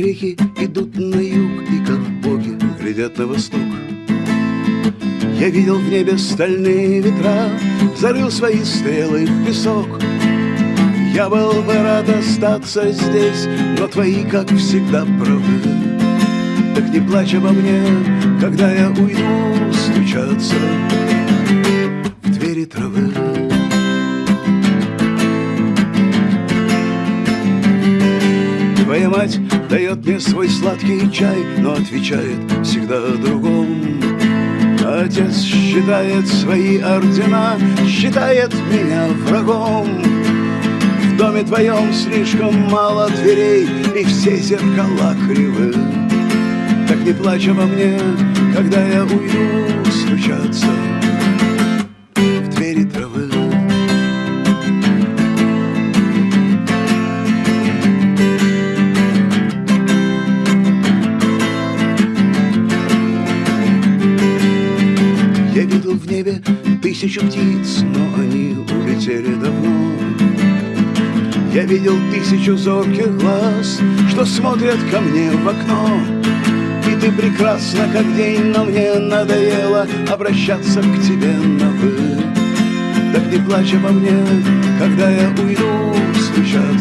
Чайки идут на юг И как боги глядят на восток. Я видел в небе стальные ветра Зарыл свои стрелы в песок. Я был бы рад остаться здесь Но твои, как всегда, правы. Так не плачь обо мне, когда я уйду стучаться Твоя мать дает мне свой сладкий чай, но отвечает всегда другом. Отец считает свои ордена, считает меня врагом. В доме твоем слишком мало дверей, и все зеркала кривы. Так не плачь обо мне, когда я уйду видел в небе тысячу птиц, но они улетели давно. Я видел тысячу зорких глаз, что смотрят ко мне в окно. И ты прекрасна, как день, но мне надоело обращаться к тебе на «вы». Так не плачь обо мне, когда я уйду травы.